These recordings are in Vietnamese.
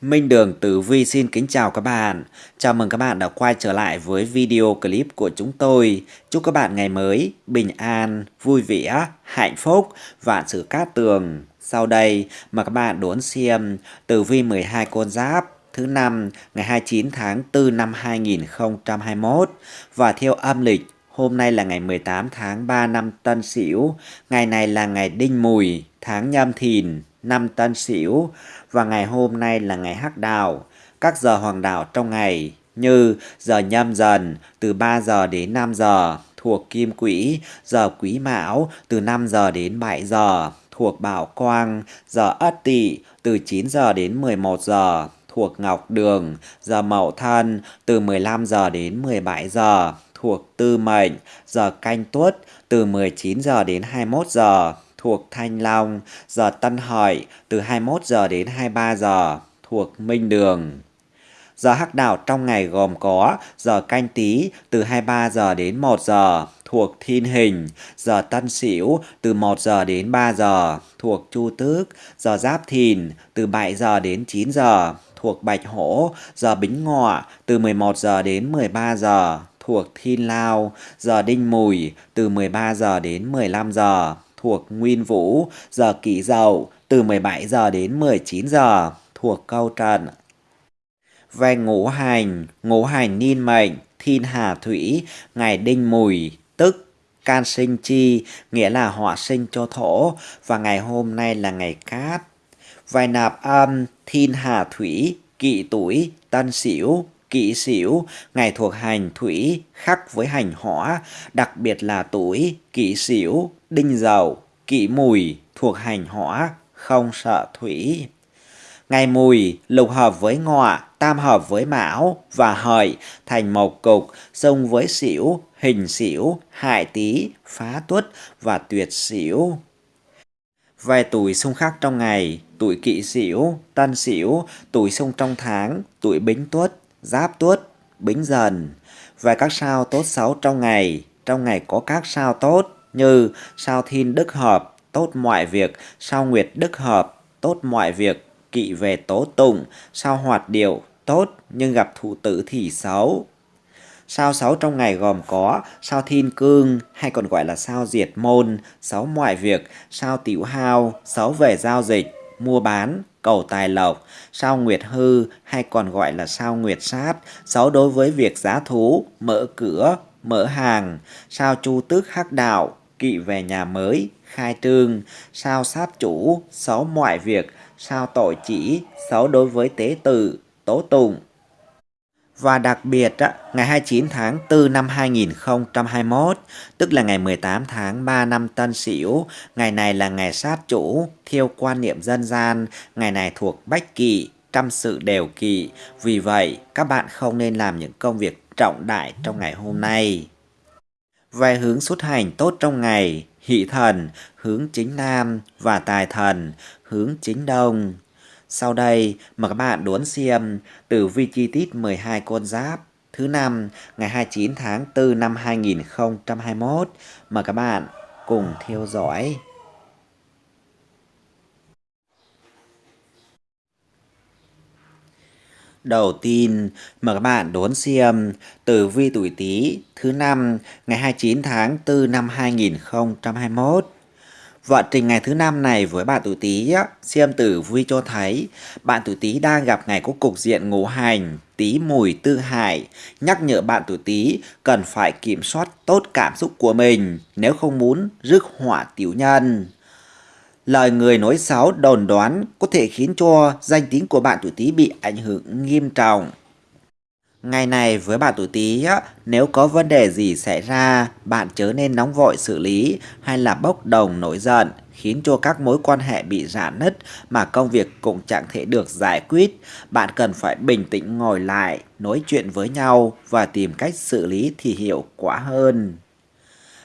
Minh Đường Tử Vi xin kính chào các bạn. Chào mừng các bạn đã quay trở lại với video clip của chúng tôi. Chúc các bạn ngày mới bình an, vui vẻ, hạnh phúc, vạn sự cát tường. Sau đây mà các bạn đón xem Tử Vi 12 con giáp thứ năm ngày 29 tháng 4 năm 2021 và theo âm lịch Hôm nay là ngày 18 tháng 3 năm Tân Sửu, ngày này là ngày Đinh Mùi, tháng Nhâm Thìn, năm Tân Sửu và ngày hôm nay là ngày Hắc Đạo. Các giờ hoàng đạo trong ngày như giờ Nhâm Dần từ 3 giờ đến 5 giờ thuộc Kim Quỹ, giờ Quý Mão từ 5 giờ đến 7 giờ thuộc Bảo Quang, giờ Ất Tỵ từ 9 giờ đến 11 giờ thuộc Ngọc Đường, giờ Mậu Thân từ 15 giờ đến 17 giờ thuộc Tư Mệnh, giờ Canh Tuất từ 19 giờ đến 21 giờ thuộc Thanh Long, giờ Tân Hợi từ 21 giờ đến 23 giờ thuộc Minh Đường. Giờ hắc đạo trong ngày gồm có giờ canh tí từ 23 giờ đến 1 giờ thuộc Thiên Hình, giờ Tân Sửu từ 1 giờ đến 3 giờ thuộc Chu Tước, giờ Giáp Thìn từ 7 giờ đến 9 giờ thuộc Bạch Hổ, giờ Bính Ngọ từ 11 giờ đến 13 giờ thuộc Thiên Lao, giờ Đinh Mùi từ 13 giờ đến 15 giờ thuộc Nguyên Vũ, giờ Kỷ Dậu từ 17 giờ đến 19 giờ thuộc Câu Trần. Về ngũ hành, ngũ hành niên mệnh, thiên hà thủy, ngày đinh mùi, tức can sinh chi, nghĩa là họa sinh cho thổ, và ngày hôm nay là ngày cát. Vài nạp âm, thiên hà thủy, kỵ tuổi, tân sửu, kỵ sửu, ngày thuộc hành thủy khắc với hành hỏa, đặc biệt là tuổi kỵ sửu, đinh dậu, kỵ mùi thuộc hành hỏa, không sợ thủy. Ngày mùi lục hợp với ngọ, tam hợp với mão và hợi thành một cục, xông với xỉu, hình xỉu, hại tý, phá tuất và tuyệt xỉu. Về tuổi xung khắc trong ngày, tuổi kỵ sửu, tân sửu, tuổi xung trong tháng, tuổi bính tuất, giáp tuất, bính dần. Về các sao tốt xấu trong ngày, trong ngày có các sao tốt như sao thiên đức hợp, tốt mọi việc, sao nguyệt đức hợp, tốt mọi việc, kỵ về tố tụng, sao hoạt điệu, tốt nhưng gặp thủ tử thì xấu. Sao xấu trong ngày gồm có sao thiên cương hay còn gọi là sao diệt môn, xấu mọi việc, sao tiểu hao, xấu về giao dịch, mua bán, cầu tài lộc, sao nguyệt hư hay còn gọi là sao nguyệt sát, xấu đối với việc giá thú, mở cửa, mở hàng, sao chu tước hắc đạo, kỵ về nhà mới, khai trương, sao sát chủ, xấu mọi việc, sao tội chỉ, xấu đối với tế tự, tố tụng. Và đặc biệt, ngày 29 tháng 4 năm 2021, tức là ngày 18 tháng 3 năm Tân Sửu, ngày này là ngày sát chủ, theo quan niệm dân gian, ngày này thuộc bách kỵ, trăm sự đều kỵ. Vì vậy, các bạn không nên làm những công việc trọng đại trong ngày hôm nay. Về hướng xuất hành tốt trong ngày, hỷ thần hướng chính nam và tài thần hướng chính đông. Sau đây mời các bạn đón xem tử vi chi tiết 12 con giáp thứ năm ngày 29 tháng 4 năm 2021. Mời các bạn cùng theo dõi. Đầu tiên, mời các bạn đón xem tử vi tuổi Tý thứ năm ngày 29 tháng 4 năm 2021. Vận trình ngày thứ năm này với bạn tuổi Tý xem tử vi cho thấy bạn tuổi Tý đang gặp ngày có cục diện ngũ hành, Tý mùi tư hại, nhắc nhở bạn tuổi Tý cần phải kiểm soát tốt cảm xúc của mình nếu không muốn rước họa tiểu nhân. Lời người nói xấu đồn đoán có thể khiến cho danh tiếng của bạn tuổi Tý bị ảnh hưởng nghiêm trọng. Ngày này với bạn tuổi Tý nếu có vấn đề gì xảy ra, bạn chớ nên nóng vội xử lý hay là bốc đồng nổi giận, khiến cho các mối quan hệ bị rạn nứt mà công việc cũng chẳng thể được giải quyết. Bạn cần phải bình tĩnh ngồi lại, nói chuyện với nhau và tìm cách xử lý thì hiệu quả hơn.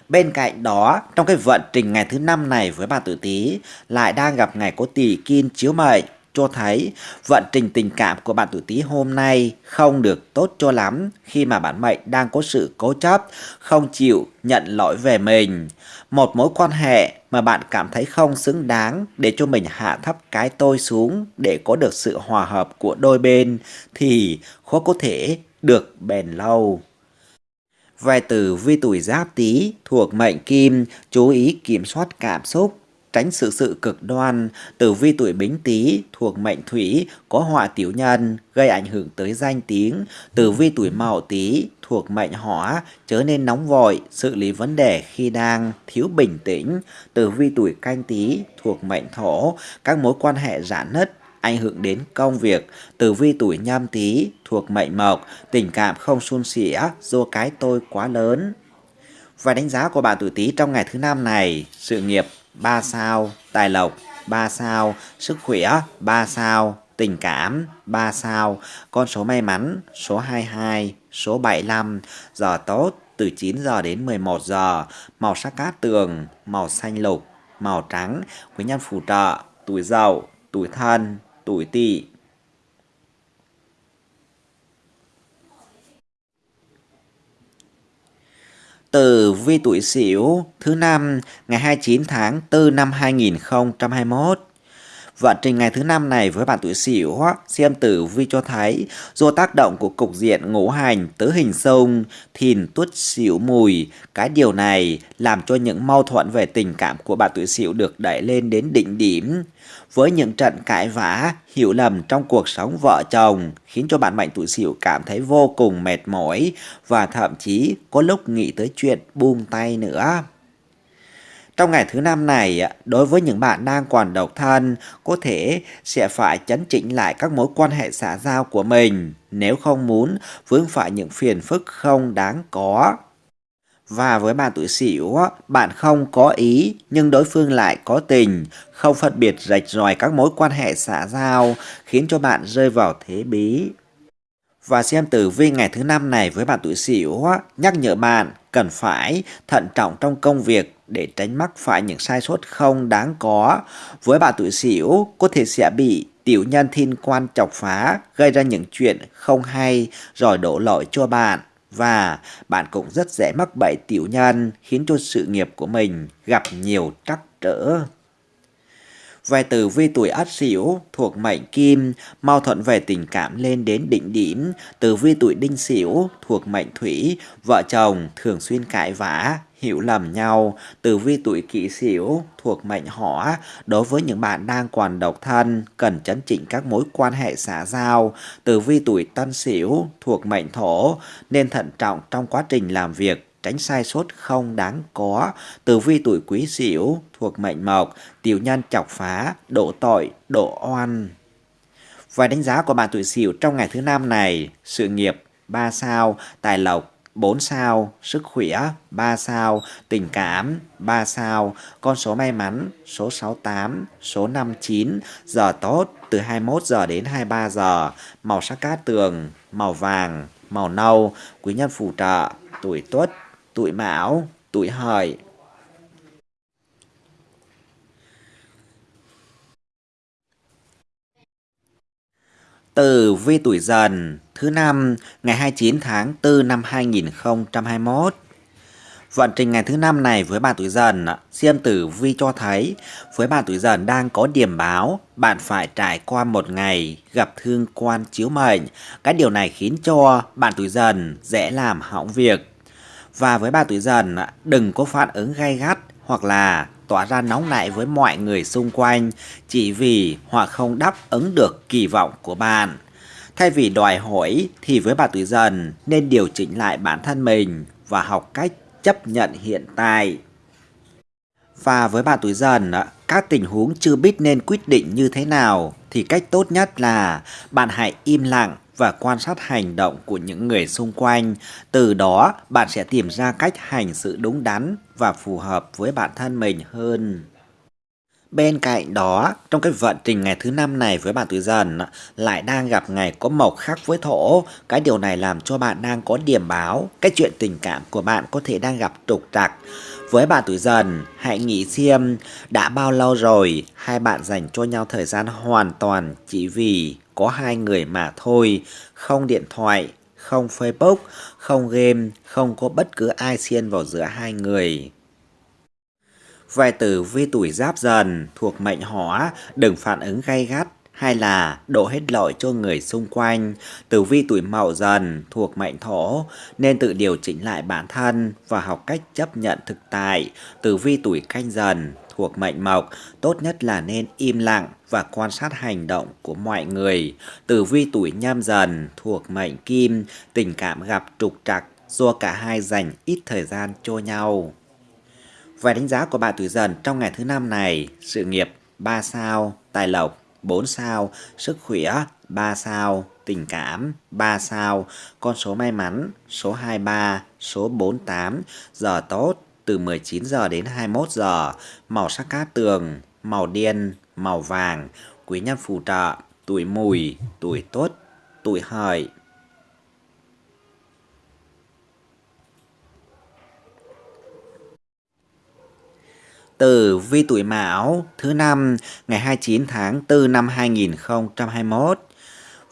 Bên cạnh đó, trong cái vận trình ngày thứ năm này với bạn tử Tý lại đang gặp ngày có tỷ kim chiếu mệnh, cho thấy vận trình tình cảm của bạn tuổi Tý hôm nay không được tốt cho lắm khi mà bản mệnh đang có sự cố chấp, không chịu nhận lỗi về mình. Một mối quan hệ mà bạn cảm thấy không xứng đáng để cho mình hạ thấp cái tôi xuống để có được sự hòa hợp của đôi bên thì khó có thể được bền lâu. Vài từ vi tuổi giáp tý thuộc mệnh kim chú ý kiểm soát cảm xúc, tránh sự sự cực đoan. Tử vi tuổi bính tý thuộc mệnh thủy có họa tiểu nhân gây ảnh hưởng tới danh tiếng. Tử vi tuổi mậu tý thuộc mệnh hỏa trở nên nóng vội, xử lý vấn đề khi đang thiếu bình tĩnh. Tử vi tuổi canh tý thuộc mệnh thổ, các mối quan hệ giãn nứt, ảnh hưởng đến công việc. Tử vi tuổi nhâm tý thuộc mệnh mộc, tình cảm không suôn sẻ do cái tôi quá lớn. Và đánh giá của bạn tuổi tý trong ngày thứ năm này, sự nghiệp 3 sao, tài lộc 3 sao, sức khỏe 3 sao, tình cảm 3 sao, con số may mắn số 22, số 75, giờ tốt từ 9 giờ đến 11 giờ, màu sắc cát tường, màu xanh lục, màu trắng, quý nhân phù trợ, tuổi dậu, tuổi thân, tuổi tỵ. Tử vi tuổi Sửu thứ năm ngày 29 tháng 4 năm 2021. Vận trình ngày thứ năm này với bạn tuổi Sửu xem tử vi cho thấy do tác động của cục diện ngũ hành tứ hình sông, thìn tuất Sửu mùi, cái điều này làm cho những mâu thuẫn về tình cảm của bạn tuổi Sửu được đẩy lên đến đỉnh điểm với những trận cãi vã, hiểu lầm trong cuộc sống vợ chồng khiến cho bạn mệnh tuổi Sửu cảm thấy vô cùng mệt mỏi và thậm chí có lúc nghĩ tới chuyện buông tay nữa. Trong ngày thứ năm này, à, đối với những bạn đang còn độc thân, có thể sẽ phải chấn chỉnh lại các mối quan hệ xã giao của mình nếu không muốn vướng phải những phiền phức không đáng có. Và với bạn tuổi sửu, bạn không có ý nhưng đối phương lại có tình, không phân biệt rạch ròi các mối quan hệ xã giao khiến cho bạn rơi vào thế bí. Và xem tử vi ngày thứ năm này với bạn tuổi sửu nhắc nhở bạn cần phải thận trọng trong công việc để tránh mắc phải những sai sót không đáng có. Với bạn tuổi sửu có thể sẽ bị tiểu nhân thiên quan chọc phá, gây ra những chuyện không hay, rồi đổ lỗi cho bạn và bạn cũng rất dễ mắc bẫy tiểu nhân, khiến cho sự nghiệp của mình gặp nhiều trắc trở. Về tử vi tuổi ất sửu thuộc mệnh kim, mâu thuẫn về tình cảm lên đến đỉnh điểm. Tử vi tuổi đinh sửu thuộc mệnh thủy, vợ chồng thường xuyên cãi vã, hiểu lầm nhau. Tử vi tuổi kỷ sửu thuộc mệnh hỏa, đối với những bạn đang còn độc thân, cần chấn chỉnh các mối quan hệ xã giao. Tử vi tuổi tân sửu thuộc mệnh thổ, nên thận trọng trong quá trình làm việc tránh sai sót không đáng có. Tử vi tuổi quý sửu thuộc mệnh mộc, tiểu nhân chọc phá, độ tội, độ oan. Vài đánh giá của bạn tuổi sửu trong ngày thứ năm này, sự nghiệp 3 sao, tài lộc 4 sao, sức khỏe 3 sao, tình cảm 3 sao, con số may mắn số 68, số 59, giờ tốt từ 21 giờ đến 23 giờ, màu sắc cát tường, màu vàng, màu nâu, quý nhân phù trợ, tuổi tuất, tuổi mão, tuổi hợi. Tử vi tuổi dần thứ năm ngày 29 tháng 4 năm 2021. Vận trình ngày thứ năm này với bạn tuổi dần, xem tử vi cho thấy với bạn tuổi dần đang có điểm báo, bạn phải trải qua một ngày gặp thương quan chiếu mệnh. Cái điều này khiến cho bạn tuổi dần dễ làm hỏng việc và với bà tuổi dần, đừng có phản ứng gay gắt hoặc là tỏa ra nóng nảy với mọi người xung quanh chỉ vì họ không đáp ứng được kỳ vọng của bạn. Thay vì đòi hỏi thì với bà tuổi dần nên điều chỉnh lại bản thân mình và học cách chấp nhận hiện tại. Và với bà tuổi dần, các tình huống chưa biết nên quyết định như thế nào thì cách tốt nhất là bạn hãy im lặng và quan sát hành động của những người xung quanh. Từ đó, bạn sẽ tìm ra cách hành sự đúng đắn và phù hợp với bản thân mình hơn. Bên cạnh đó, trong cái vận trình ngày thứ năm này với bạn tuổi dần lại đang gặp ngày có mộc khác với thổ. Cái điều này làm cho bạn đang có điểm báo, cái chuyện tình cảm của bạn có thể đang gặp trục trặc. Với bạn tuổi dần, hãy nghĩ xem đã bao lâu rồi hai bạn dành cho nhau thời gian hoàn toàn chỉ vì có hai người mà thôi, không điện thoại, không Facebook, không game, không có bất cứ ai xen vào giữa hai người. Vài từ vi tuổi giáp dần thuộc mệnh hỏa đừng phản ứng gay gắt hay là đổ hết lỗi cho người xung quanh. Tử vi tuổi mậu dần thuộc mệnh thổ nên tự điều chỉnh lại bản thân và học cách chấp nhận thực tại. Tử vi tuổi canh dần thuộc mệnh mộc tốt nhất là nên im lặng và quan sát hành động của mọi người. Tử vi tuổi nhâm dần thuộc mệnh kim tình cảm gặp trục trặc do cả hai dành ít thời gian cho nhau. Vài đánh giá của bạn tuổi dần trong ngày thứ năm này, sự nghiệp 3 sao, tài lộc 4 sao, sức khỏe 3 sao, tình cảm 3 sao, con số may mắn số 23, số 48, giờ tốt từ 19 giờ đến 21 giờ, màu sắc cát tường, màu đen, màu vàng, quý nhân phù trợ, tuổi mùi, tuổi tốt, tuổi hợi. Tử vi tuổi Mão thứ năm ngày 29 tháng 4 năm 2021.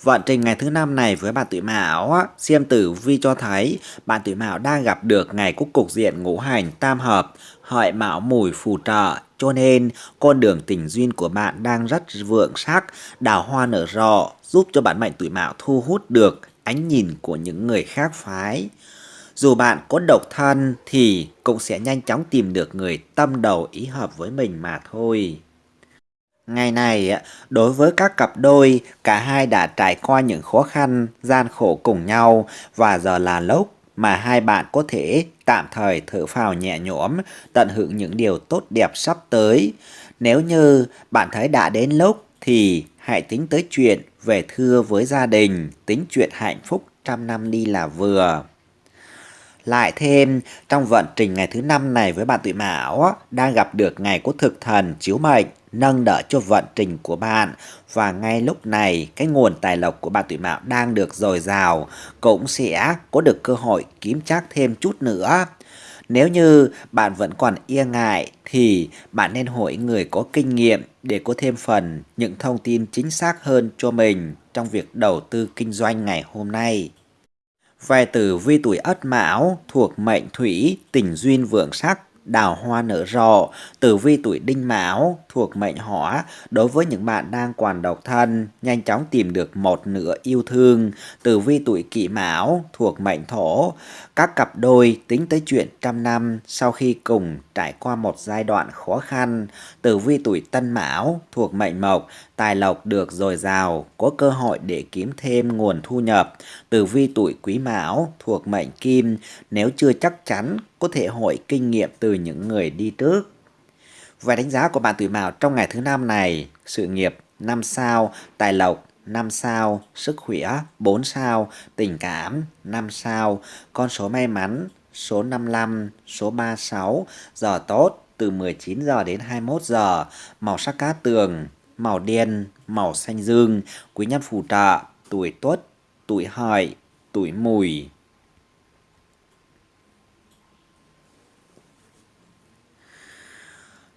Vận trình ngày thứ năm này với bạn tuổi Mão, xem tử vi cho thấy bạn tuổi Mão đang gặp được ngày cúc cục diện ngũ hành tam hợp, hợi Mão mùi phù trợ, cho nên con đường tình duyên của bạn đang rất vượng sắc, đào hoa nở rộ, giúp cho bạn mệnh tuổi Mão thu hút được ánh nhìn của những người khác phái. Dù bạn có độc thân thì cũng sẽ nhanh chóng tìm được người tâm đầu ý hợp với mình mà thôi. Ngày này, đối với các cặp đôi, cả hai đã trải qua những khó khăn, gian khổ cùng nhau và giờ là lúc mà hai bạn có thể tạm thời thở phào nhẹ nhõm, tận hưởng những điều tốt đẹp sắp tới. Nếu như bạn thấy đã đến lúc thì hãy tính tới chuyện về thưa với gia đình, tính chuyện hạnh phúc trăm năm đi là vừa. Lại thêm, trong vận trình ngày thứ năm này với bạn tuổi Mão đang gặp được ngày của thực thần chiếu mệnh, nâng đỡ cho vận trình của bạn. Và ngay lúc này, cái nguồn tài lộc của bạn tuổi Mão đang được dồi dào, cũng sẽ có được cơ hội kiếm chắc thêm chút nữa. Nếu như bạn vẫn còn e ngại thì bạn nên hỏi người có kinh nghiệm để có thêm phần những thông tin chính xác hơn cho mình trong việc đầu tư kinh doanh ngày hôm nay. Về tử vi tuổi ất mão thuộc mệnh thủy, tình duyên vượng sắc, đào hoa nở rộ, tử vi tuổi đinh mão thuộc mệnh hỏa đối với những bạn đang còn độc thân, nhanh chóng tìm được một nửa yêu thương, tử vi tuổi kỷ mão thuộc mệnh thổ, các cặp đôi tính tới chuyện trăm năm sau khi cùng trải qua một giai đoạn khó khăn, tử vi tuổi tân mão thuộc mệnh mộc, tài lộc được dồi dào, có cơ hội để kiếm thêm nguồn thu nhập, tử vi tuổi quý mão thuộc mệnh kim, nếu chưa chắc chắn có thể hội kinh nghiệm từ những người đi trước. Và đánh giá của bạn tuổi mão trong ngày thứ năm này, sự nghiệp năm sao, tài lộc 5 sao, sức khỏe 4 sao, tình cảm 5 sao, con số may mắn số 55, số 36, giờ tốt từ 19 giờ đến 21 giờ, màu sắc cá tường, màu đen, màu xanh dương, quý nhân phù trợ, tuổi tuất, tuổi hợi, tuổi mùi.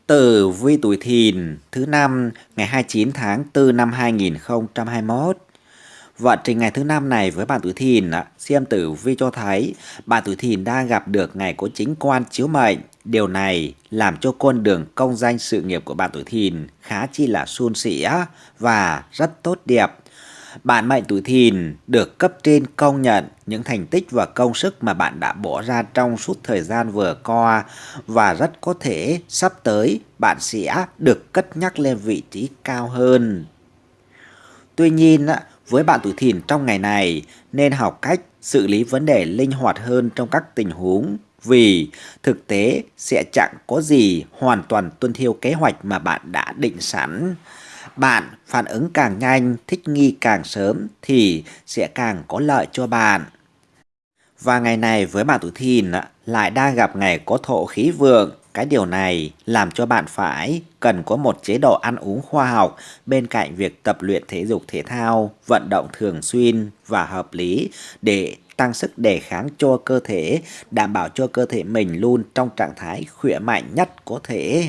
Tử vi tuổi thìn thứ năm ngày 29 tháng 4 năm 2021. Vận trình ngày thứ năm này với bạn tuổi thìn, xem tử vi cho thấy bạn tuổi thìn đang gặp được ngày có chính quan chiếu mệnh. Điều này làm cho con đường công danh sự nghiệp của bạn tuổi thìn khá chi là suôn sẻ và rất tốt đẹp. Bạn mệnh tuổi thìn được cấp trên công nhận những thành tích và công sức mà bạn đã bỏ ra trong suốt thời gian vừa qua và rất có thể sắp tới bạn sẽ được cất nhắc lên vị trí cao hơn. Tuy nhiên, với bạn tuổi thìn trong ngày này nên học cách xử lý vấn đề linh hoạt hơn trong các tình huống vì thực tế sẽ chẳng có gì hoàn toàn tuân theo kế hoạch mà bạn đã định sẵn. Bạn phản ứng càng nhanh, thích nghi càng sớm thì sẽ càng có lợi cho bạn. Và ngày này với bạn tuổi thìn lại đang gặp ngày có thổ khí vượng, cái điều này làm cho bạn phải cần có một chế độ ăn uống khoa học bên cạnh việc tập luyện thể dục thể thao, vận động thường xuyên và hợp lý để tăng sức đề kháng cho cơ thể, đảm bảo cho cơ thể mình luôn trong trạng thái khỏe mạnh nhất có thể.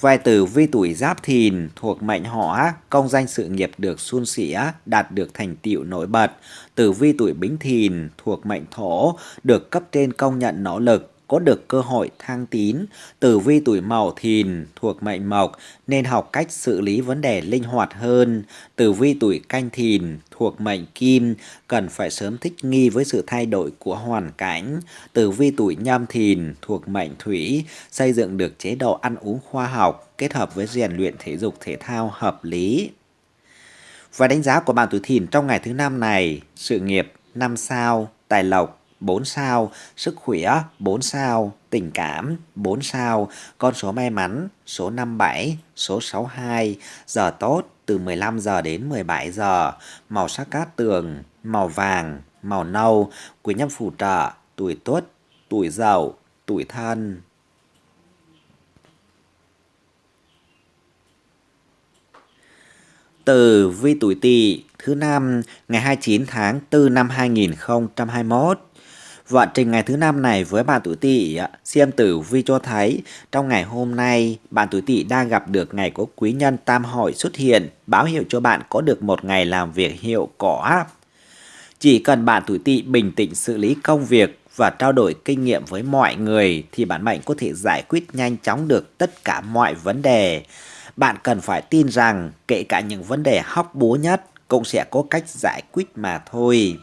Vai từ vi tuổi giáp thìn thuộc mệnh hỏa, công danh sự nghiệp được suôn sẻ, đạt được thành tựu nổi bật. Từ vi tuổi bính thìn thuộc mệnh thổ, được cấp trên công nhận nỗ lực, có được cơ hội thăng tín. Tử vi tuổi mậu thìn thuộc mệnh mộc nên học cách xử lý vấn đề linh hoạt hơn. Tử vi tuổi canh thìn thuộc mệnh kim cần phải sớm thích nghi với sự thay đổi của hoàn cảnh. Tử vi tuổi nhâm thìn thuộc mệnh thủy xây dựng được chế độ ăn uống khoa học kết hợp với rèn luyện thể dục thể thao hợp lý. Và đánh giá của bạn tuổi thìn trong ngày thứ năm này, sự nghiệp 5 sao, tài lộc 4 sao, sức khỏe 4 sao, tình cảm 4 sao, con số may mắn số 57, số 62, giờ tốt từ 15 giờ đến 17 giờ, màu sắc cát tường, màu vàng, màu nâu, quý nhân phù trợ, tuổi tuất, tuổi dậu, tuổi thân. Từ vi tuổi tỵ thứ năm ngày 29 tháng 4 năm 2021 Vận trình ngày thứ năm này với bạn tuổi tỵ, xem tử vi cho thấy trong ngày hôm nay bạn tuổi tỵ đang gặp được ngày có quý nhân tam hội xuất hiện, báo hiệu cho bạn có được một ngày làm việc hiệu quả. Chỉ cần bạn tuổi tỵ bình tĩnh xử lý công việc và trao đổi kinh nghiệm với mọi người thì bản mệnh có thể giải quyết nhanh chóng được tất cả mọi vấn đề. Bạn cần phải tin rằng kể cả những vấn đề hóc búa nhất cũng sẽ có cách giải quyết mà thôi.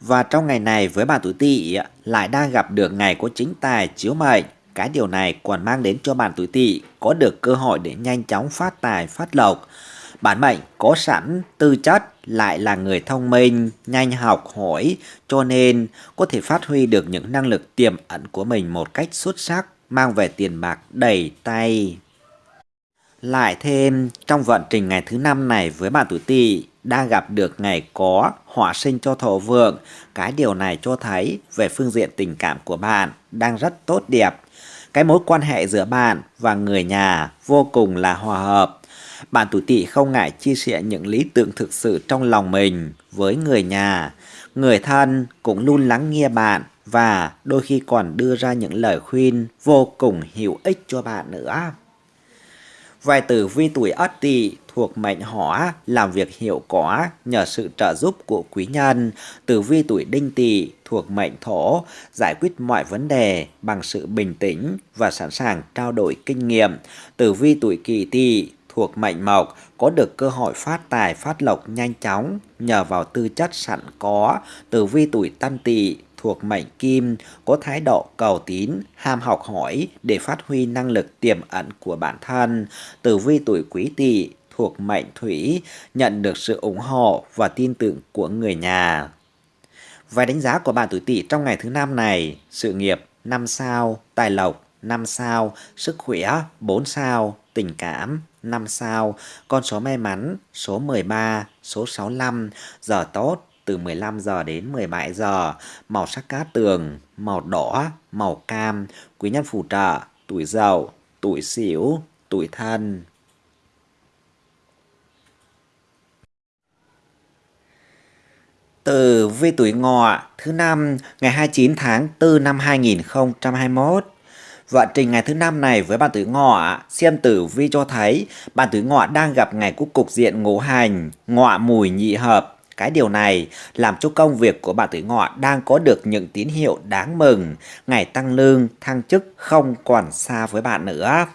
Và trong ngày này với bạn tuổi tỵ lại đang gặp được ngày có chính tài chiếu mệnh. Cái điều này còn mang đến cho bạn tuổi tỵ có được cơ hội để nhanh chóng phát tài phát lộc. Bản mệnh có sẵn tư chất lại là người thông minh, nhanh học hỏi cho nên có thể phát huy được những năng lực tiềm ẩn của mình một cách xuất sắc, mang về tiền bạc đầy tay. Lại thêm trong vận trình ngày thứ năm này với bạn tuổi tỵ đang gặp được ngày có hỏa sinh cho thổ vượng. Cái điều này cho thấy về phương diện tình cảm của bạn đang rất tốt đẹp. Cái mối quan hệ giữa bạn và người nhà vô cùng là hòa hợp. Bạn tuổi tỵ không ngại chia sẻ những lý tưởng thực sự trong lòng mình với người nhà. Người thân cũng luôn lắng nghe bạn và đôi khi còn đưa ra những lời khuyên vô cùng hữu ích cho bạn nữa. Vài tử vi tuổi ất tỵ thuộc mệnh hỏa làm việc hiệu quả nhờ sự trợ giúp của quý nhân. Tử vi tuổi đinh tỵ thuộc mệnh thổ giải quyết mọi vấn đề bằng sự bình tĩnh và sẵn sàng trao đổi kinh nghiệm. Tử vi tuổi kỷ tỵ thuộc mệnh mộc có được cơ hội phát tài phát lộc nhanh chóng nhờ vào tư chất sẵn có. Tử vi tuổi tân tỵ thuộc mệnh kim có thái độ cầu tín, ham học hỏi để phát huy năng lực tiềm ẩn của bản thân. Tử vi tuổi quý tỵ thuộc mệnh thủy nhận được sự ủng hộ và tin tưởng của người nhà. Vài đánh giá của bạn tuổi tỵ trong ngày thứ năm này, sự nghiệp 5 sao, tài lộc 5 sao, sức khỏe 4 sao, tình cảm 5 sao, con số may mắn số 13, số 65, giờ tốt từ 15 giờ đến 17 giờ, màu sắc cát tường, màu đỏ, màu cam, quý nhân phù trợ, tuổi dậu, tuổi xỉu, tuổi thân. Từ vi tuổi ngọ thứ năm ngày 29 tháng 4 năm 2021 Vận trình ngày thứ năm này với bạn tuổi ngọ xem tử vi cho thấy bạn tuổi ngọ đang gặp ngày cúc cục diện ngũ hành, ngọ mùi nhị hợp. Cái điều này làm cho công việc của bạn tuổi ngọ đang có được những tín hiệu đáng mừng, ngày tăng lương, thăng chức không còn xa với bạn nữa.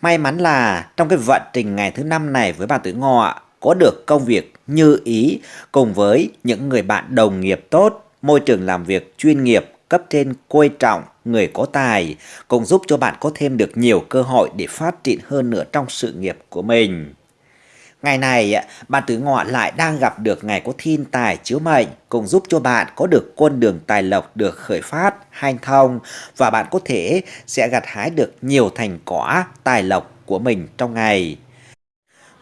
May mắn là trong cái vận trình ngày thứ năm này với bạn tuổi ngọ có được công việc như ý cùng với những người bạn đồng nghiệp tốt, môi trường làm việc chuyên nghiệp, cấp trên coi trọng, người có tài, cũng giúp cho bạn có thêm được nhiều cơ hội để phát triển hơn nữa trong sự nghiệp của mình. Ngày này, bạn tử ngọ lại đang gặp được ngày có thiên tài chiếu mệnh, cũng giúp cho bạn có được con đường tài lộc được khởi phát, hanh thông và bạn có thể sẽ gặt hái được nhiều thành quả tài lộc của mình trong ngày.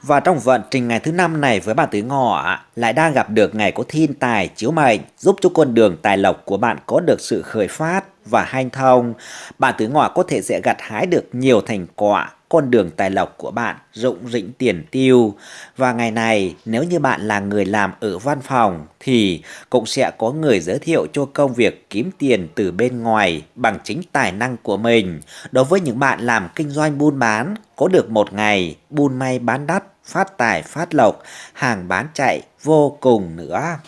Và trong vận trình ngày thứ năm này với bạn tứ ngọ lại đang gặp được ngày có thiên tài chiếu mệnh giúp cho con đường tài lộc của bạn có được sự khởi phát, và hanh thông. Bạn tuổi ngọ có thể sẽ gặt hái được nhiều thành quả con đường tài lộc của bạn rụng rĩnh tiền tiêu. Và ngày này, nếu như bạn là người làm ở văn phòng thì cũng sẽ có người giới thiệu cho công việc kiếm tiền từ bên ngoài bằng chính tài năng của mình. Đối với những bạn làm kinh doanh buôn bán, có được một ngày buôn may bán đắt, phát tài phát lộc, hàng bán chạy vô cùng nữa.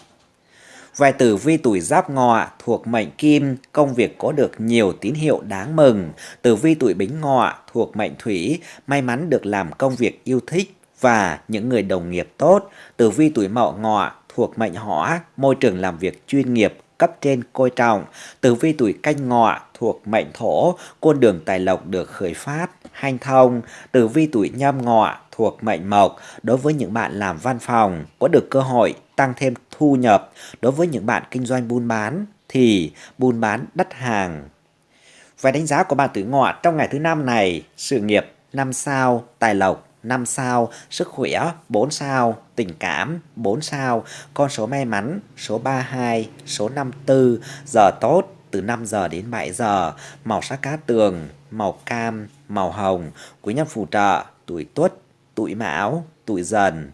Vài tử vi tuổi giáp ngọ thuộc mệnh kim, công việc có được nhiều tín hiệu đáng mừng. Tử vi tuổi bính ngọ thuộc mệnh thủy, may mắn được làm công việc yêu thích và những người đồng nghiệp tốt. Tử vi tuổi mậu ngọ thuộc mệnh hỏa, môi trường làm việc chuyên nghiệp, cấp trên coi trọng. Tử vi tuổi canh ngọ thuộc mệnh thổ, con đường tài lộc được khởi phát, hanh thông. Tử vi tuổi nhâm ngọ thuộc mệnh mộc, đối với những bạn làm văn phòng, có được cơ hội tăng thêm thu nhập. Đối với những bạn kinh doanh buôn bán thì buôn bán đắt hàng. về đánh giá của bạn tử ngọ trong ngày thứ năm này, sự nghiệp 5 sao, tài lộc 5 sao, sức khỏe 4 sao, tình cảm 4 sao, con số may mắn số 32, số 54, giờ tốt từ 5 giờ đến 7 giờ, màu sắc cá tường, màu cam, màu hồng, quý nhân phù trợ, tuổi tuất, tuổi mão, tuổi dần.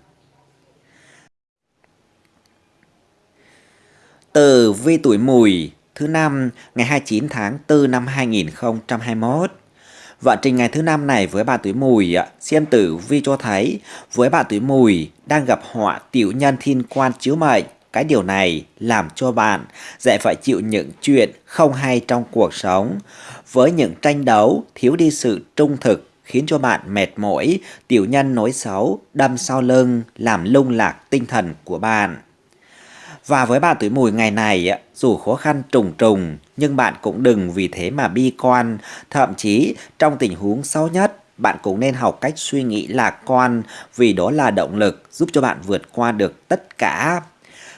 Từ vi tuổi mùi thứ năm ngày 29 tháng 4 năm 2021. Vận trình ngày thứ năm này với bạn tuổi mùi, xem tử vi cho thấy với bạn tuổi mùi đang gặp họa tiểu nhân thiên quan chiếu mệnh. Cái điều này làm cho bạn dễ phải chịu những chuyện không hay trong cuộc sống. Với những tranh đấu thiếu đi sự trung thực khiến cho bạn mệt mỏi, tiểu nhân nói xấu, đâm sau lưng, làm lung lạc tinh thần của bạn. Và với bạn tuổi mùi ngày này, dù khó khăn trùng trùng, nhưng bạn cũng đừng vì thế mà bi quan. Thậm chí, trong tình huống xấu nhất, bạn cũng nên học cách suy nghĩ lạc quan vì đó là động lực giúp cho bạn vượt qua được tất cả.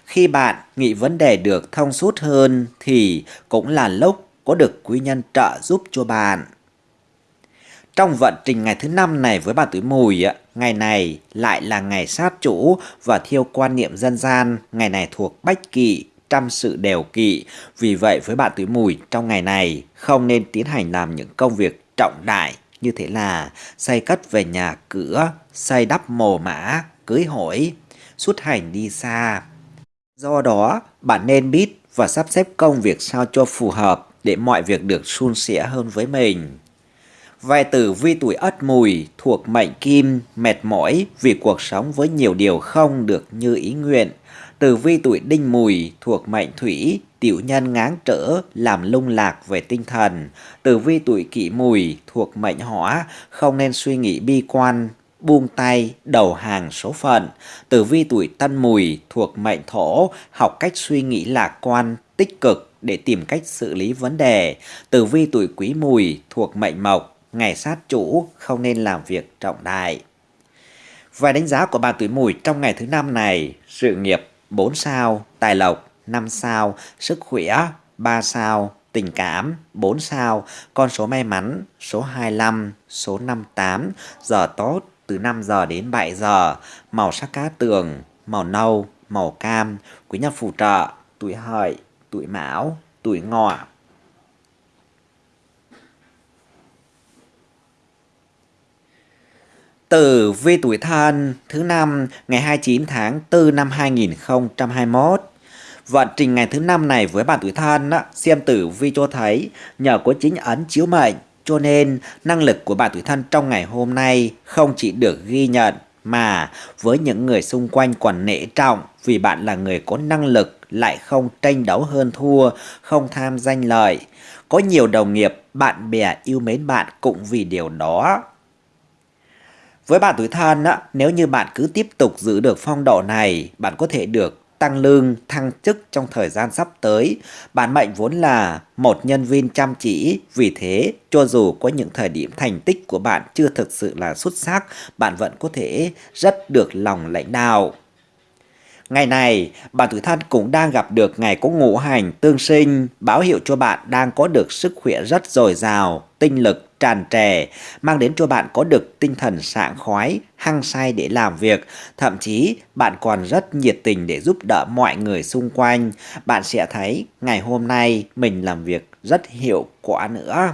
Khi bạn nghĩ vấn đề được thông suốt hơn thì cũng là lúc có được quý nhân trợ giúp cho bạn. Trong vận trình ngày thứ năm này với bà tuổi mùi, ngày này lại là ngày sát chủ và theo quan niệm dân gian, ngày này thuộc bách kỵ, trăm sự đều kỵ. Vì vậy với bạn tuổi mùi trong ngày này không nên tiến hành làm những công việc trọng đại như thế là xây cất về nhà cửa, xây đắp mồ mã, cưới hỏi, xuất hành đi xa. Do đó, bạn nên biết và sắp xếp công việc sao cho phù hợp để mọi việc được suôn sẻ hơn với mình. Vài tử vi tuổi ất mùi thuộc mệnh kim, mệt mỏi vì cuộc sống với nhiều điều không được như ý nguyện. Tử vi tuổi đinh mùi thuộc mệnh thủy, tiểu nhân ngáng trở, làm lung lạc về tinh thần. Tử vi tuổi kỷ mùi thuộc mệnh hỏa, không nên suy nghĩ bi quan, buông tay, đầu hàng số phận. Tử vi tuổi tân mùi thuộc mệnh thổ, học cách suy nghĩ lạc quan, tích cực để tìm cách xử lý vấn đề. Tử vi tuổi quý mùi thuộc mệnh mộc, ngày sát chủ không nên làm việc trọng đại. Và đánh giá của bà tuổi mùi trong ngày thứ năm này, sự nghiệp 4 sao, tài lộc 5 sao, sức khỏe 3 sao, tình cảm 4 sao, con số may mắn số 25, số 58, giờ tốt từ 5 giờ đến 7 giờ, màu sắc cá tường, màu nâu, màu cam, quý nhân phù trợ, tuổi hợi, tuổi mão, tuổi ngọ. Tử vi tuổi thân thứ năm ngày 29 tháng 4 năm 2021. Vận trình ngày thứ năm này với bạn tuổi thân á, xem tử vi cho thấy nhờ có chính ấn chiếu mệnh cho nên năng lực của bạn tuổi thân trong ngày hôm nay không chỉ được ghi nhận mà với những người xung quanh còn nể trọng vì bạn là người có năng lực lại không tranh đấu hơn thua, không tham danh lợi. Có nhiều đồng nghiệp, bạn bè yêu mến bạn cũng vì điều đó. Với bạn tuổi thân, á, nếu như bạn cứ tiếp tục giữ được phong độ này, bạn có thể được tăng lương, thăng chức trong thời gian sắp tới. Bản mệnh vốn là một nhân viên chăm chỉ, vì thế cho dù có những thời điểm thành tích của bạn chưa thực sự là xuất sắc, bạn vẫn có thể rất được lòng lãnh đạo. Ngày này, bạn tuổi thân cũng đang gặp được ngày có ngũ hành tương sinh, báo hiệu cho bạn đang có được sức khỏe rất dồi dào, tinh lực tràn trề, mang đến cho bạn có được tinh thần sảng khoái, hăng say để làm việc. Thậm chí, bạn còn rất nhiệt tình để giúp đỡ mọi người xung quanh. Bạn sẽ thấy ngày hôm nay mình làm việc rất hiệu quả nữa.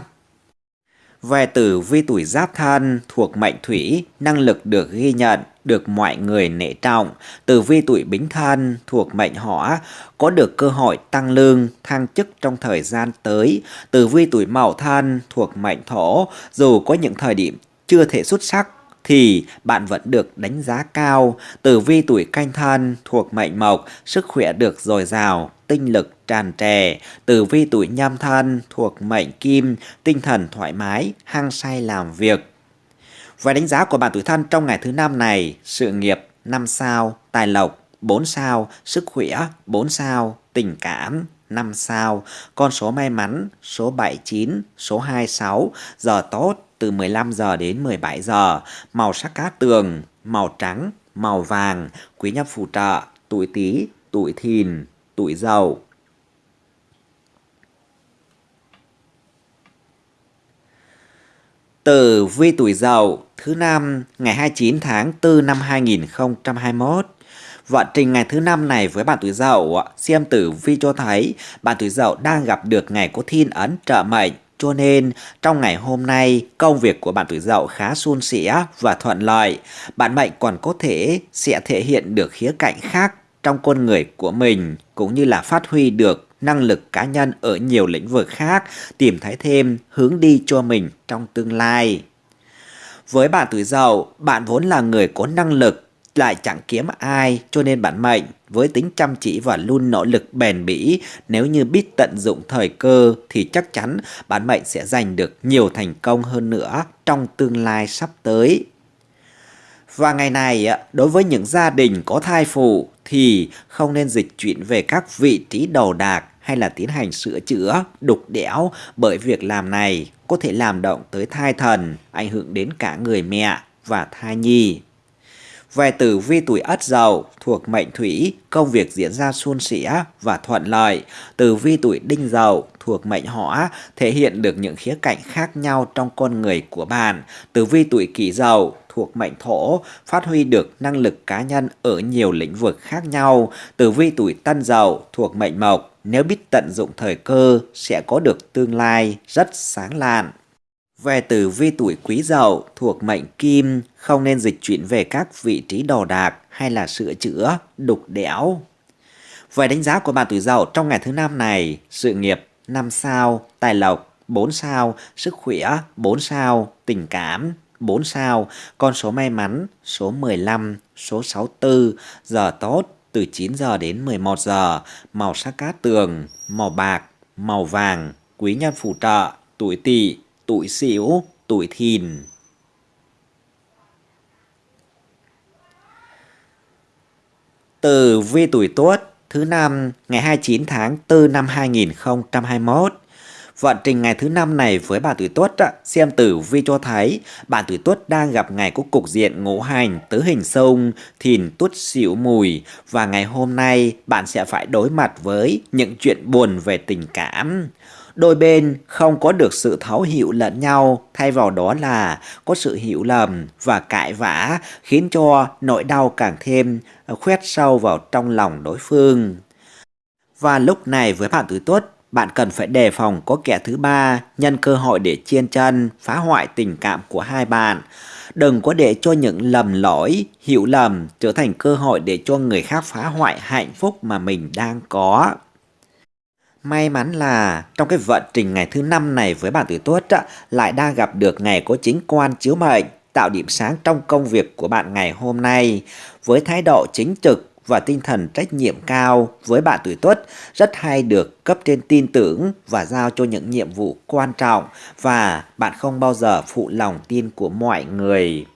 Về tử vi tuổi giáp thân thuộc mệnh thủy, năng lực được ghi nhận, được mọi người nể trọng. Tử vi tuổi bính thân thuộc mệnh hỏa, có được cơ hội tăng lương, thăng chức trong thời gian tới. Tử vi tuổi mậu thân thuộc mệnh thổ, dù có những thời điểm chưa thể xuất sắc thì bạn vẫn được đánh giá cao. Tử vi tuổi canh thân thuộc mệnh mộc, sức khỏe được dồi dào, tinh lực tràn trề. Tử vi tuổi nhâm thân thuộc mệnh kim, tinh thần thoải mái, hăng say làm việc. Và đánh giá của bạn tuổi thân trong ngày thứ năm này, sự nghiệp 5 sao, tài lộc 4 sao, sức khỏe 4 sao, tình cảm 5 sao, con số may mắn số 79, số 26, giờ tốt từ 15 giờ đến 17 giờ, màu sắc cát tường, màu trắng, màu vàng, quý nhân phù trợ, tuổi Tý, tuổi Thìn, tuổi Dậu. Tử vi tuổi Dậu thứ năm ngày 29 tháng 4 năm 2021. Vận trình ngày thứ năm này với bạn tuổi Dậu, xem tử vi cho thấy bạn tuổi Dậu đang gặp được ngày có thiên ấn trợ mệnh cho nên, trong ngày hôm nay, công việc của bạn tuổi dậu khá suôn sẻ và thuận lợi. Bạn mệnh còn có thể sẽ thể hiện được khía cạnh khác trong con người của mình, cũng như là phát huy được năng lực cá nhân ở nhiều lĩnh vực khác, tìm thấy thêm hướng đi cho mình trong tương lai. Với bạn tuổi dậu, bạn vốn là người có năng lực lại chẳng kiếm ai cho nên bản mệnh với tính chăm chỉ và luôn nỗ lực bền bỉ nếu như biết tận dụng thời cơ thì chắc chắn bản mệnh sẽ giành được nhiều thành công hơn nữa trong tương lai sắp tới. Và ngày này đối với những gia đình có thai phụ thì không nên dịch chuyển về các vị trí đầu đạc hay là tiến hành sửa chữa, đục đẽo bởi việc làm này có thể làm động tới thai thần, ảnh hưởng đến cả người mẹ và thai nhi. Về tử vi tuổi ất dậu thuộc mệnh thủy, công việc diễn ra suôn sẻ và thuận lợi. Tử vi tuổi đinh dậu thuộc mệnh hỏa, thể hiện được những khía cạnh khác nhau trong con người của bạn. Tử vi tuổi kỷ dậu thuộc mệnh thổ, phát huy được năng lực cá nhân ở nhiều lĩnh vực khác nhau. Tử vi tuổi tân dậu thuộc mệnh mộc, nếu biết tận dụng thời cơ sẽ có được tương lai rất sáng lạn. Về tử vi tuổi quý dậu thuộc mệnh kim không nên dịch chuyển về các vị trí đồ đạc hay là sửa chữa, đục đẽo. Về đánh giá của bạn tuổi dậu trong ngày thứ năm này, sự nghiệp 5 sao, tài lộc 4 sao, sức khỏe 4 sao, tình cảm 4 sao, con số may mắn số 15, số 64, giờ tốt từ 9 giờ đến 11 giờ, màu sắc cát tường, màu bạc, màu vàng, quý nhân phù trợ, tuổi tỵ tuổi xỉu tuổi thìn. Từ vi tuổi tuất thứ năm ngày 29 tháng 4 năm 2021. Vận trình ngày thứ năm này với bà tuổi tuất xem tử vi cho thấy bạn tuổi tuất đang gặp ngày có cục diện ngũ hành tứ hình sông, thìn tuất xỉu mùi và ngày hôm nay bạn sẽ phải đối mặt với những chuyện buồn về tình cảm đôi bên không có được sự thấu hiểu lẫn nhau, thay vào đó là có sự hiểu lầm và cãi vã khiến cho nỗi đau càng thêm khoét sâu vào trong lòng đối phương. Và lúc này với bạn tuổi tuất, bạn cần phải đề phòng có kẻ thứ ba nhân cơ hội để chiên chân, phá hoại tình cảm của hai bạn. Đừng có để cho những lầm lỗi, hiểu lầm trở thành cơ hội để cho người khác phá hoại hạnh phúc mà mình đang có. May mắn là trong cái vận trình ngày thứ năm này với bạn tuổi tuất lại đang gặp được ngày có chính quan chiếu mệnh, tạo điểm sáng trong công việc của bạn ngày hôm nay với thái độ chính trực và tinh thần trách nhiệm cao với bạn tuổi tuất, rất hay được cấp trên tin tưởng và giao cho những nhiệm vụ quan trọng và bạn không bao giờ phụ lòng tin của mọi người.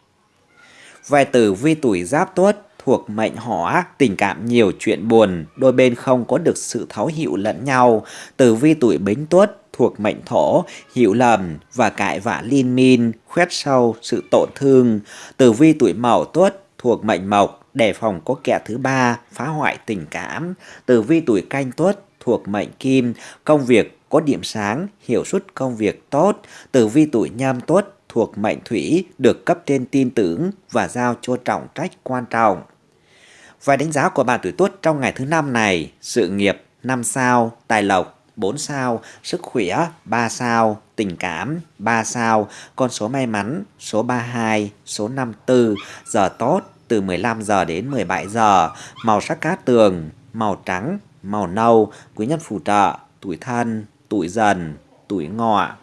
Về tử vi tuổi giáp tuất thuộc mệnh hỏa, tình cảm nhiều chuyện buồn, đôi bên không có được sự thấu hiểu lẫn nhau. Tử vi tuổi bính tuất thuộc mệnh thổ, hiểu lầm và cãi vã liên min, khoét sâu sự tổn thương. Tử vi tuổi mậu tuất thuộc mệnh mộc, đề phòng có kẻ thứ ba phá hoại tình cảm. Tử vi tuổi canh tuất thuộc mệnh kim, công việc có điểm sáng, hiệu suất công việc tốt. Tử vi tuổi nhâm tuất thuộc mệnh thủy được cấp trên tin tưởng và giao cho trọng trách quan trọng. Vài đánh giá của bạn tuổi tuất trong ngày thứ năm này, sự nghiệp 5 sao, tài lộc 4 sao, sức khỏe 3 sao, tình cảm 3 sao, con số may mắn số 32, số 54, giờ tốt từ 15 giờ đến 17 giờ, màu sắc cát tường, màu trắng, màu nâu, quý nhân phù trợ, tuổi thân, tuổi dần, tuổi ngọ.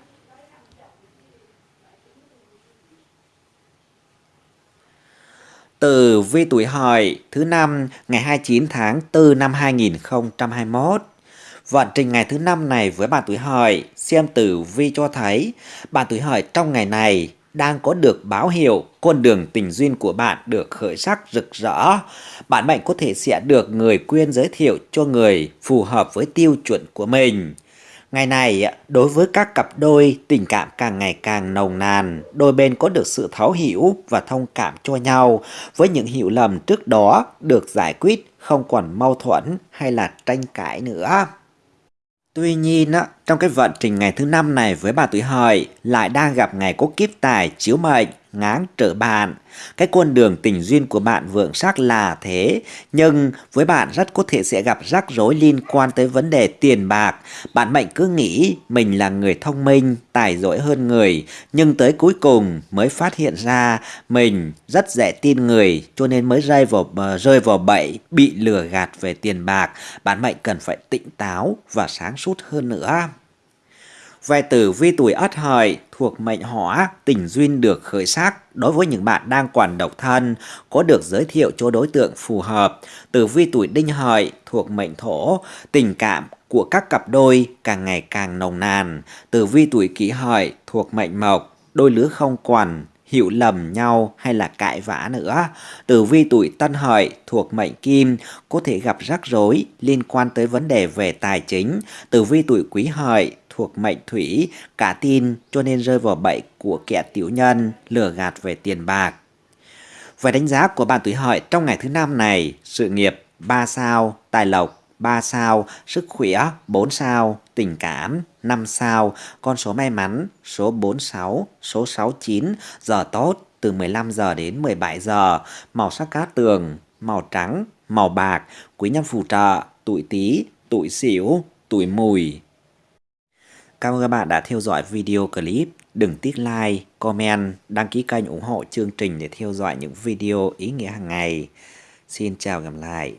Từ vi tuổi hợi thứ năm ngày 29 tháng 4 năm 2021 Vận trình ngày thứ năm này với bạn tuổi hợi, xem tử vi cho thấy bạn tuổi hợi trong ngày này đang có được báo hiệu con đường tình duyên của bạn được khởi sắc rực rỡ. Bạn mệnh có thể sẽ được người quyên giới thiệu cho người phù hợp với tiêu chuẩn của mình. Ngày này, đối với các cặp đôi, tình cảm càng ngày càng nồng nàn, đôi bên có được sự thấu hiểu và thông cảm cho nhau, với những hiểu lầm trước đó được giải quyết, không còn mâu thuẫn hay là tranh cãi nữa. Tuy nhiên, trong cái vận trình ngày thứ năm này với bà tuổi hợi lại đang gặp ngày có kiếp tài chiếu mệnh ngáng trở bạn. Cái con đường tình duyên của bạn vượng sắc là thế, nhưng với bạn rất có thể sẽ gặp rắc rối liên quan tới vấn đề tiền bạc. Bạn mệnh cứ nghĩ mình là người thông minh, tài giỏi hơn người, nhưng tới cuối cùng mới phát hiện ra mình rất dễ tin người, cho nên mới rơi vào uh, rơi vào bẫy bị lừa gạt về tiền bạc. Bạn mệnh cần phải tỉnh táo và sáng suốt hơn nữa. Về tử vi tuổi ất hợi thuộc mệnh hỏa, tình duyên được khởi sắc đối với những bạn đang còn độc thân, có được giới thiệu cho đối tượng phù hợp. Tử vi tuổi đinh hợi thuộc mệnh thổ, tình cảm của các cặp đôi càng ngày càng nồng nàn. Tử vi tuổi kỷ hợi thuộc mệnh mộc, đôi lứa không quản hiểu lầm nhau hay là cãi vã nữa. Tử vi tuổi tân hợi thuộc mệnh kim có thể gặp rắc rối liên quan tới vấn đề về tài chính. Tử vi tuổi quý hợi thuộc mệnh thủy, cả tin cho nên rơi vào bẫy của kẻ tiểu nhân, lừa gạt về tiền bạc. Về đánh giá của bạn tuổi hợi trong ngày thứ năm này, sự nghiệp 3 sao, tài lộc 3 sao, sức khỏe 4 sao, tình cảm 5 sao, con số may mắn số 46, số 69, giờ tốt từ 15 giờ đến 17 giờ, màu sắc cát tường, màu trắng, màu bạc, quý nhân phù trợ, tuổi tí, tuổi xỉu, tuổi mùi. Cảm ơn các bạn đã theo dõi video clip. Đừng tiếc like, comment, đăng ký kênh ủng hộ chương trình để theo dõi những video ý nghĩa hàng ngày. Xin chào gặp lại.